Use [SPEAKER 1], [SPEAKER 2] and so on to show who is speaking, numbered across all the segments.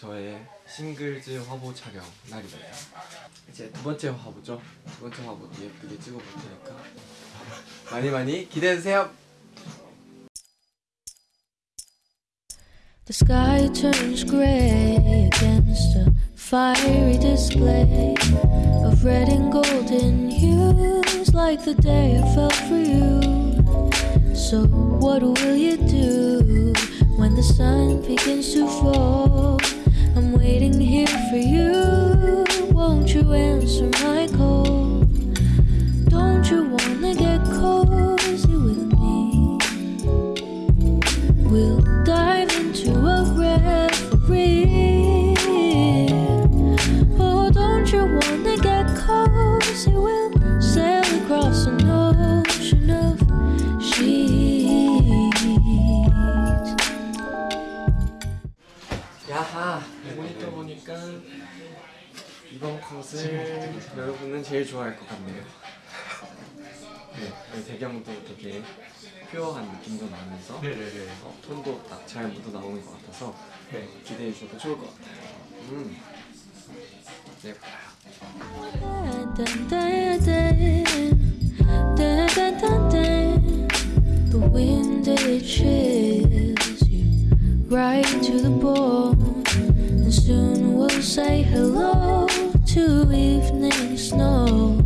[SPEAKER 1] 저의 싱글즈 화보 촬영 날입니다. 이제 두 번째 화보죠. 두 번째 화보도 예쁘게 찍어볼 테니까 많이 많이 기대해주세요.
[SPEAKER 2] The sky turns gray against a fiery display of red and golden hues, like the day I fell for you. So, what will you do when the sun begins to fall? Waiting here for you.
[SPEAKER 1] 야하 모니터 보니까 이번 컷을 여러분은 제일 좋아할 것 같네요. 네, 이 배경도 되게 퓨어한 느낌도 나면서
[SPEAKER 3] 네네네.
[SPEAKER 1] 어, 톤도 딱 잘 묻어 나오는 것 같아서 네, 기대해 주셔도 좋을 것 같아요. 음, 네,
[SPEAKER 2] dun, say hello to evening snow.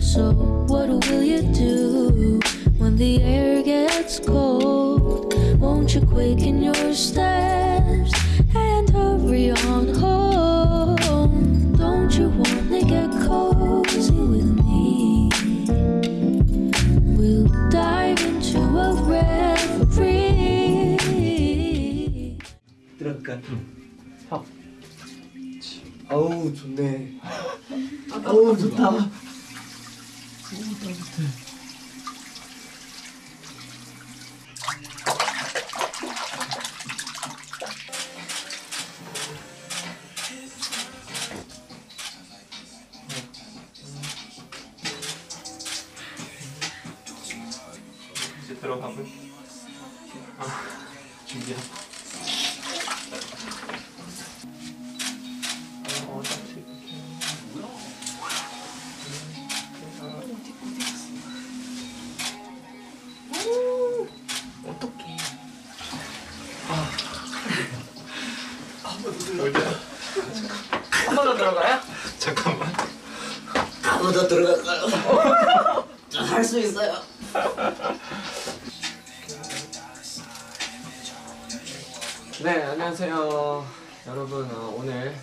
[SPEAKER 2] So what will you do when the air gets cold? Won't you quicken your steps and hurry on home? Don't you wanna get cozy with me? We'll dive into a reverie.
[SPEAKER 1] 아우 좋네. 아우 좋다.
[SPEAKER 3] 이제 들어가볼. 아, 준비하고. 한 번 더 들어가요? 잠깐만.
[SPEAKER 4] 아무도 들어갈까요? 할 수 있어요.
[SPEAKER 1] 네 안녕하세요 여러분 어, 오늘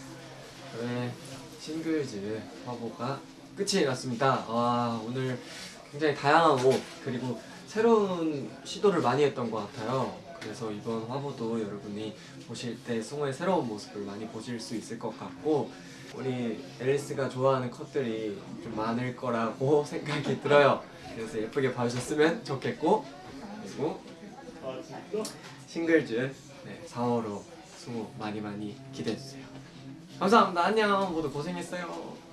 [SPEAKER 1] 저의 싱글즈 화보가 끝이 났습니다 와 오늘 굉장히 다양한 옷 그리고 새로운 시도를 많이 했던 것 같아요 그래서 이번 화보도 여러분이 보실 때 승호의 새로운 모습을 많이 보실 수 있을 것 같고 우리 앨리스가 좋아하는 컷들이 좀 많을 거라고 생각이 들어요. 그래서 예쁘게 봐주셨으면 좋겠고 그리고 싱글즈 네, 4월호 승호 많이 많이 기대해주세요. 감사합니다. 안녕. 모두 고생했어요